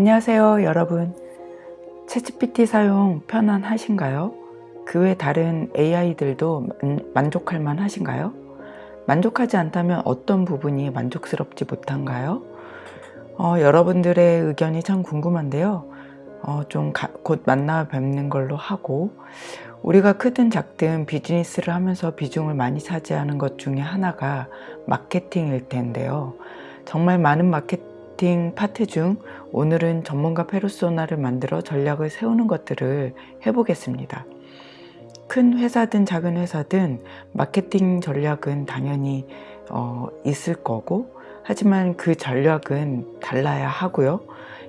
안녕하세요 여러분 채찌PT 사용 편안하신가요? 그 외 다른 AI들도 만족할 만 하신가요? 만족하지 않다면 어떤 부분이 만족스럽지 못한가요? 어, 여러분들의 의견이 참 궁금한데요 어, 좀곧 만나 뵙는 걸로 하고 우리가 크든 작든 비즈니스를 하면서 비중을 많이 차지하는 것 중에 하나가 마케팅일 텐데요 정말 많은 마케팅 파트 중 오늘은 전문가 페르소나를 만들어 전략을 세우는 것들을 해보겠습니다 큰 회사든 작은 회사든 마케팅 전략은 당연히 어, 있을 거고 하지만 그 전략은 달라야 하고요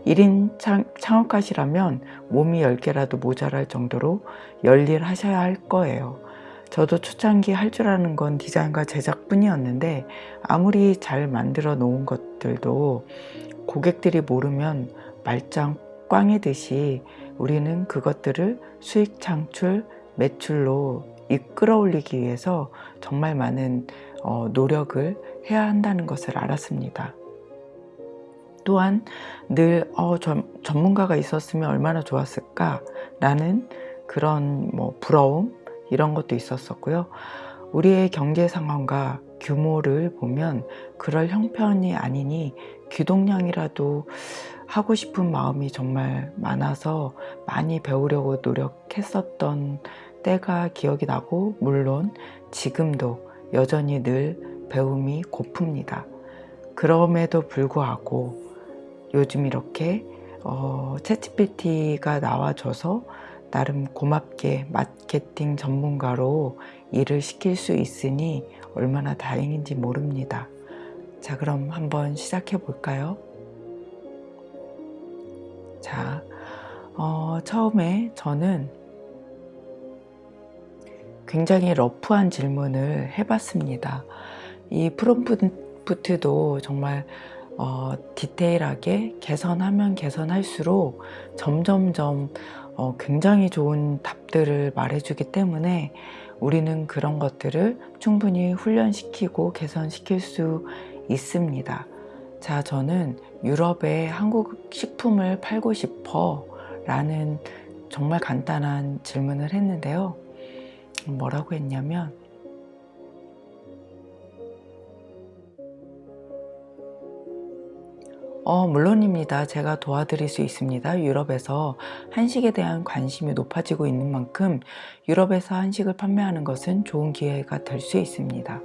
1인 창업가시라면 몸이 10개라도 모자랄 정도로 열일하셔야 할 거예요. 저도 초창기 할 줄 아는 건 디자인과 제작뿐이었는데 아무리 잘 만들어 놓은 것들도 고객들이 모르면 말짱 꽝이듯이 우리는 그것들을 수익 창출, 매출로 이끌어 올리기 위해서 정말 많은 어, 노력을 해야 한다는 것을 알았습니다. 또한 늘 어, 전, 전문가가 있었으면 얼마나 좋았을까 라는 그런 뭐 부러움 이런 것도 있었었고요 우리의 경제 상황과 규모를 보면 그럴 형편이 아니니 귀동량이라도 하고 싶은 마음이 정말 많아서 많이 배우려고 노력했었던 때가 기억이 나고 물론 지금도 여전히 늘 배움이 고픕니다. 그럼에도 불구하고 요즘 이렇게 어, 채찌PT가 나와줘서 나름 고맙게 마케팅 전문가로 일을 시킬 수 있으니 얼마나 다행인지 모릅니다. 자 그럼 한번 시작해 볼까요? 자 어, 처음에 저는 굉장히 러프한 질문을 해봤습니다. 이 프롬프트도 정말 어, 디테일하게 개선하면 개선할수록 점점점 어, 굉장히 좋은 답들을 말해주기 때문에 우리는 그런 것들을 충분히 훈련시키고 개선시킬 수 있습니다. 자, 저는 유럽에 한국 식품을 팔고 싶어 라는 정말 간단한 질문을 했는데요. 뭐라고 했냐면 어, 물론입니다. 제가 도와드릴 수 있습니다. 유럽에서 한식에 대한 관심이 높아지고 있는 만큼 유럽에서 한식을 판매하는 것은 좋은 기회가 될 수 있습니다.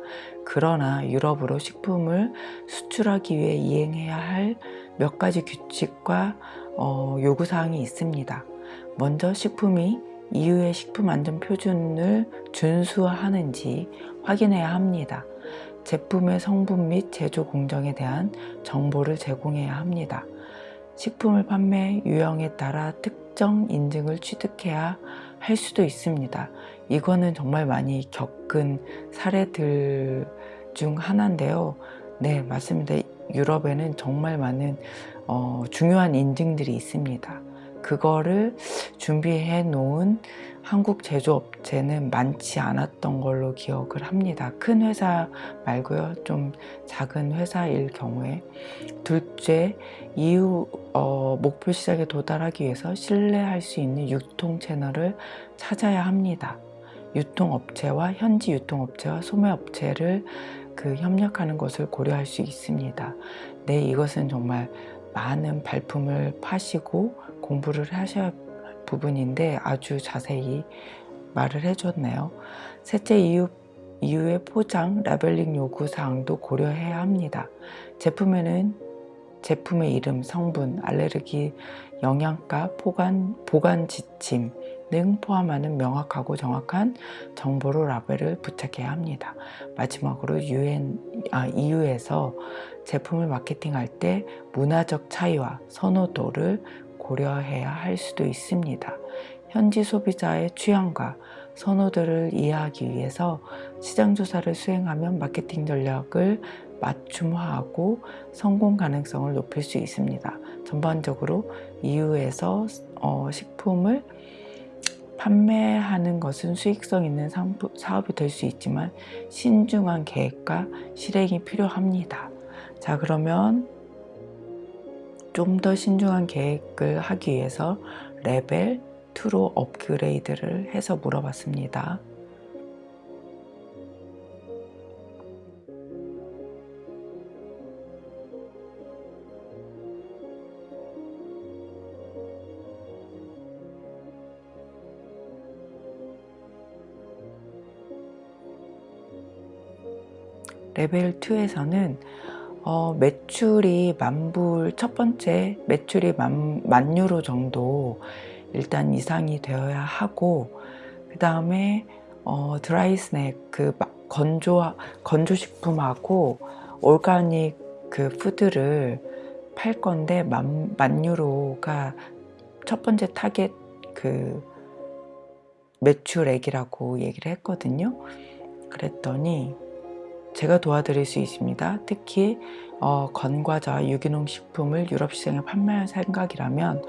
그러나 유럽으로 식품을 수출하기 위해 이행해야 할 몇 가지 규칙과 어, 요구사항이 있습니다. 먼저 식품이 EU의 식품안전표준을 준수하는지 확인해야 합니다. 제품의 성분 및 제조 공정에 대한 정보를 제공해야 합니다. 식품을 판매 유형에 따라 특정 인증을 취득해야 할 수도 있습니다. 이거는 정말 많이 겪은 사례들 중 하나인데요. 네 맞습니다. 유럽에는 정말 많은 어, 중요한 인증들이 있습니다. 그거를 준비해 놓은 한국 제조업체는 많지 않았던 걸로 기억을 합니다. 큰 회사 말고요. 좀 작은 회사일 경우에 둘째, 이후 어, 목표 시작에 도달하기 위해서 신뢰할 수 있는 유통 채널을 찾아야 합니다. 유통업체와 현지 유통업체와 소매업체를 그 협력하는 것을 고려할 수 있습니다. 네, 이것은 정말 많은 발품을 파시고 공부를 하셔야 부분인데 아주 자세히 말을 해줬네요. 셋째 이유, 이후의 포장, 라벨링 요구사항도 고려해야 합니다. 제품에는 제품의 이름, 성분, 알레르기, 영양가, 포간, 보관 지침 등 포함하는 명확하고 정확한 정보로 라벨을 부착해야 합니다. 마지막으로 UN, 아, EU에서 제품을 마케팅할 때 문화적 차이와 선호도를 고려해야 할 수도 있습니다. 현지 소비자의 취향과 선호들을 이해하기 위해서 시장조사를 수행하면 마케팅 전략을 맞춤화하고 성공 가능성을 높일 수 있습니다. 전반적으로 EU에서 어, 식품을 판매하는 것은 수익성 있는 사업이 될 수 있지만 신중한 계획과 실행이 필요합니다. 자 그러면 좀 더 신중한 계획을 하기 위해서 레벨 2로 업그레이드를 해서 물어봤습니다. 레벨 2에서는 어, 매출이 만불 첫 번째 매출이 만, 만 유로 정도 일단 이상이 되어야 하고 그 다음에 어, dry snack 그 건조 건조식품하고 organic 그 food를 팔 건데 만, 만 유로가 첫 번째 타겟 그 매출액이라고 얘기를 했거든요. 그랬더니 제가 도와드릴 수 있습니다. 특히 어, 건과자, 유기농 식품을 유럽 시장에 판매할 생각이라면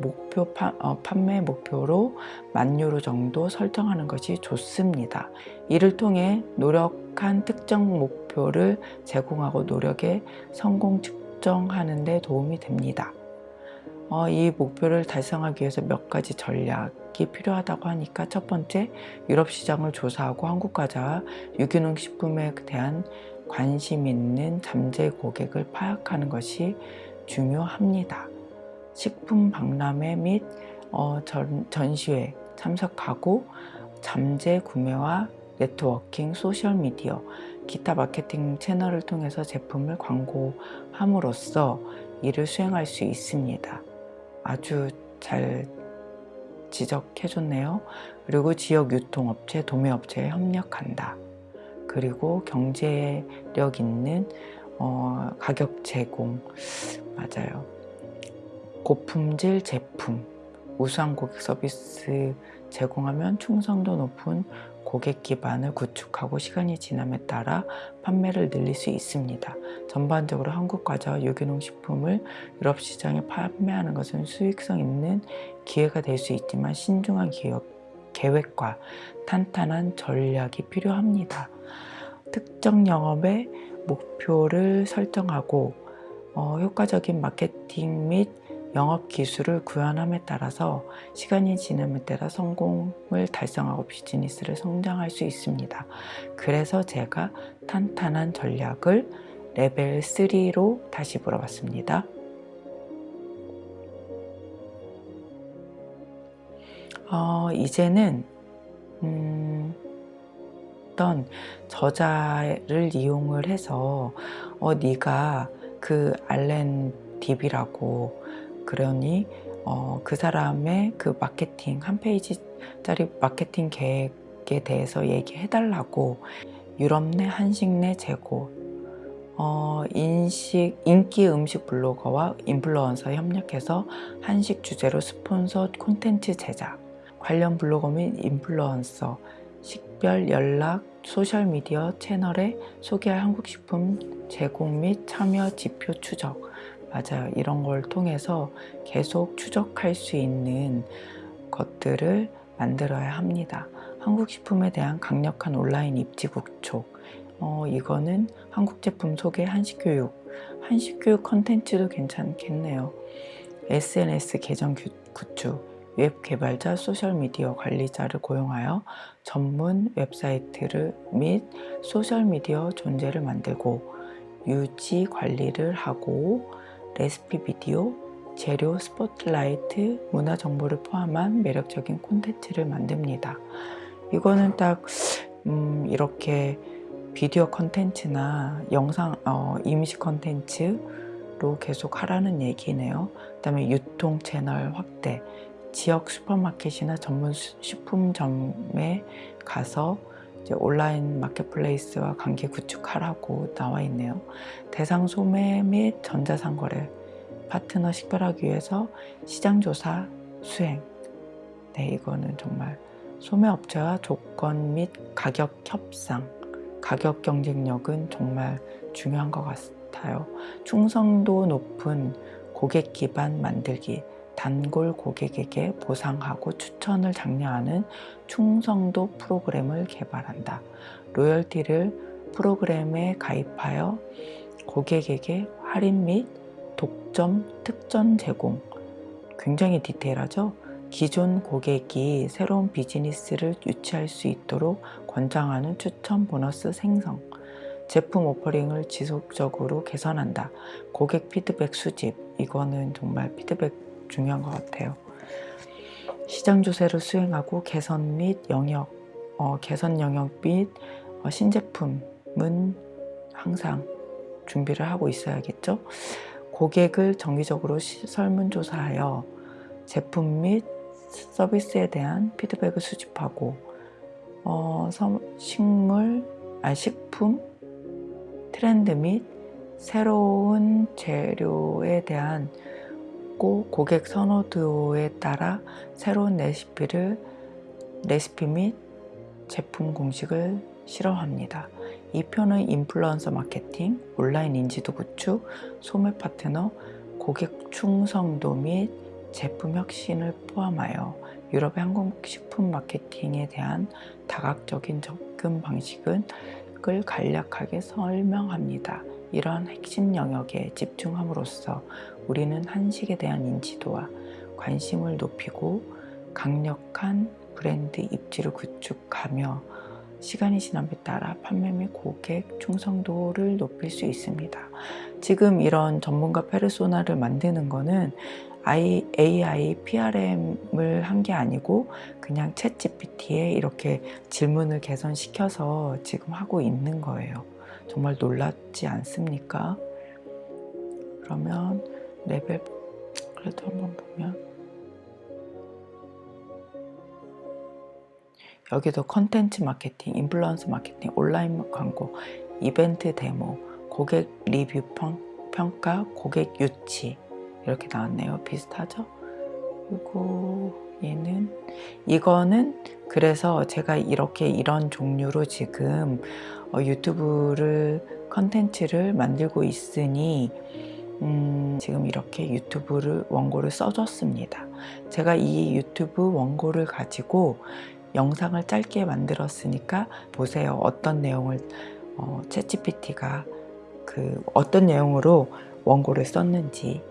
목표 파, 어, 판매 목표로 만 유로 정도 설정하는 것이 좋습니다. 이를 통해 노력한 특정 목표를 제공하고 노력의 성공 측정하는 데 도움이 됩니다. 어, 이 목표를 달성하기 위해서 몇 가지 전략이 필요하다고 하니까 첫 번째 유럽 시장을 조사하고 한국 과자와 유기농 식품에 대한 관심 있는 잠재 고객을 파악하는 것이 중요합니다. 식품 박람회 및 어, 전, 전시회 참석하고 잠재 구매와 네트워킹, 소셜미디어, 기타 마케팅 채널을 통해서 제품을 광고함으로써 이를 수행할 수 있습니다. 아주 잘 지적해 줬네요. 그리고 지역 유통업체, 도매업체에 협력한다. 그리고 경제력 있는 어, 가격 제공 맞아요. 고품질 제품, 우수한 고객 서비스 제공하면 충성도 높은 고객 기반을 구축하고 시간이 지남에 따라 판매를 늘릴 수 있습니다. 전반적으로 한국 과자와 유기농 식품을 유럽 시장에 판매하는 것은 수익성 있는 기회가 될 수 있지만 신중한 기업, 계획과 탄탄한 전략이 필요합니다. 특정 영업의 목표를 설정하고 어, 효과적인 마케팅 및 영업 기술을 구현함에 따라서 시간이 지남에 따라 성공을 달성하고 비즈니스를 성장할 수 있습니다. 그래서 제가 탄탄한 전략을 레벨 3로 다시 물어봤습니다. 어, 이제는 음, 어떤 저자를 이용을 해서 어, 네가 그 알렌 딥이라고 그러니 어, 그 사람의 그 마케팅 한 페이지짜리 마케팅 계획에 대해서 얘기해 달라고 유럽 내 한식 내 재고 어, 인식, 인기 음식 블로거와 인플루언서 협력해서 한식 주제로 스폰서 콘텐츠 제작 관련 블로거 및 인플루언서 식별 연락 소셜미디어 채널에 소개할 한국식품 제공 및 참여 지표 추적 맞아요. 이런 걸 통해서 계속 추적할 수 있는 것들을 만들어야 합니다. 한국 식품에 대한 강력한 온라인 입지 구축 어, 이거는 한국 제품 소개 한식교육 한식교육 컨텐츠도 괜찮겠네요. SNS 계정 구축 웹 개발자, 소셜미디어 관리자를 고용하여 전문 웹사이트를 및 소셜미디어 존재를 만들고 유지 관리를 하고 레시피 비디오, 재료, 스포트라이트, 문화 정보를 포함한 매력적인 콘텐츠를 만듭니다. 이거는 딱 음, 이렇게 비디오 컨텐츠나 영상 어, 이미지 컨텐츠로 계속 하라는 얘기네요. 그 다음에 유통 채널 확대, 지역 슈퍼마켓이나 전문 식품점에 가서 온라인 마켓플레이스와 관계 구축하라고 나와 있네요. 대상 소매 및 전자상거래 파트너 식별하기 위해서 시장조사 수행 네 이거는 정말 소매업체와 조건 및 가격 협상 가격 경쟁력은 정말 중요한 것 같아요. 충성도 높은 고객 기반 만들기 단골 고객에게 보상하고 추천을 장려하는 충성도 프로그램을 개발한다. 로열티를 프로그램에 가입하여 고객에게 할인 및 독점, 특전 제공. 굉장히 디테일하죠? 기존 고객이 새로운 비즈니스를 유치할 수 있도록 권장하는 추천 보너스 생성. 제품 오퍼링을 지속적으로 개선한다. 고객 피드백 수집. 이거는 정말 피드백 중요한 것 같아요. 시장 조사를 수행하고 개선 및 영역, 어, 개선 영역 및 어, 신제품은 항상 준비를 하고 있어야겠죠. 고객을 정기적으로 시- 설문조사하여 제품 및 서비스에 대한 피드백을 수집하고 어, 서- 식물, 아, 식품, 트렌드 및 새로운 재료에 대한 고 고객 선호도에 따라 새로운 레시피를 레시피 및 제품 공식을 실험합니다. 이 표는 인플루언서 마케팅, 온라인 인지도 구축, 소매 파트너, 고객 충성도 및 제품 혁신을 포함하여 유럽의 항공식품 마케팅에 대한 다각적인 접근 방식을 간략하게 설명합니다. 이러한 핵심 영역에 집중함으로써 우리는 한식에 대한 인지도와 관심을 높이고 강력한 브랜드 입지를 구축하며 시간이 지남에 따라 판매 및 고객 충성도를 높일 수 있습니다. 지금 이런 전문가 페르소나를 만드는 거는 AI PRM을 한 게 아니고 그냥 챗 GPT에 이렇게 질문을 개선시켜서 지금 하고 있는 거예요. 정말 놀랍지 않습니까? 그러면 레벨 그래도 한번 보면 여기도 컨텐츠 마케팅, 인플루언서 마케팅, 온라인 광고, 이벤트 데모, 고객 리뷰 평, 평가, 고객 유치 이렇게 나왔네요. 비슷하죠? 그리고 얘는 이거는 그래서 제가 이렇게 이런 종류로 지금 어, 유튜브를 컨텐츠를 만들고 있으니 음, 지금 이렇게 유튜브를 원고를 써줬습니다. 제가 이 유튜브 원고를 가지고 영상을 짧게 만들었으니까 보세요. 어떤 내용을 어, 챗GPT가 그 어떤 내용으로 원고를 썼는지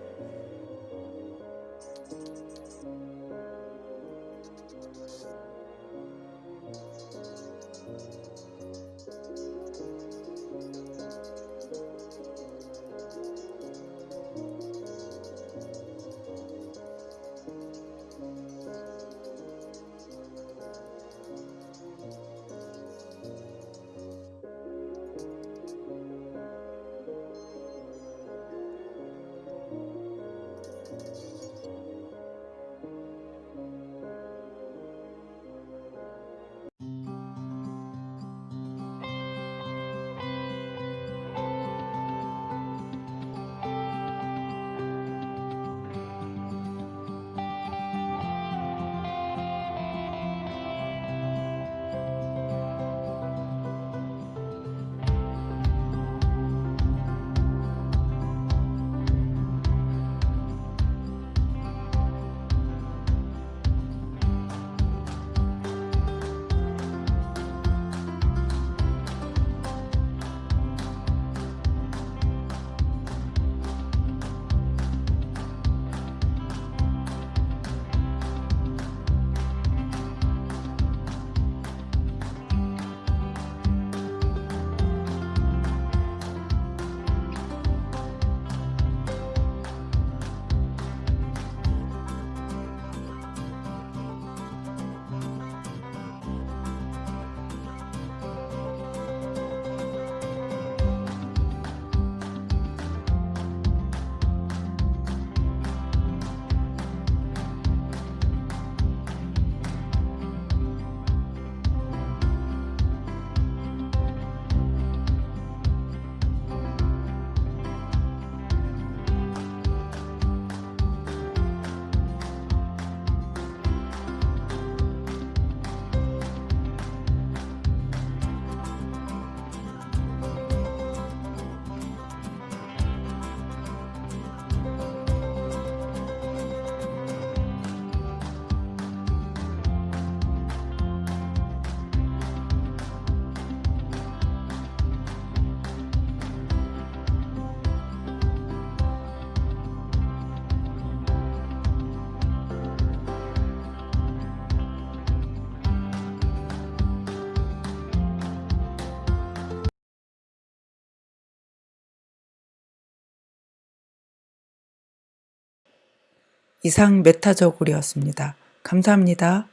이상 메타저골이었습니다. 감사합니다.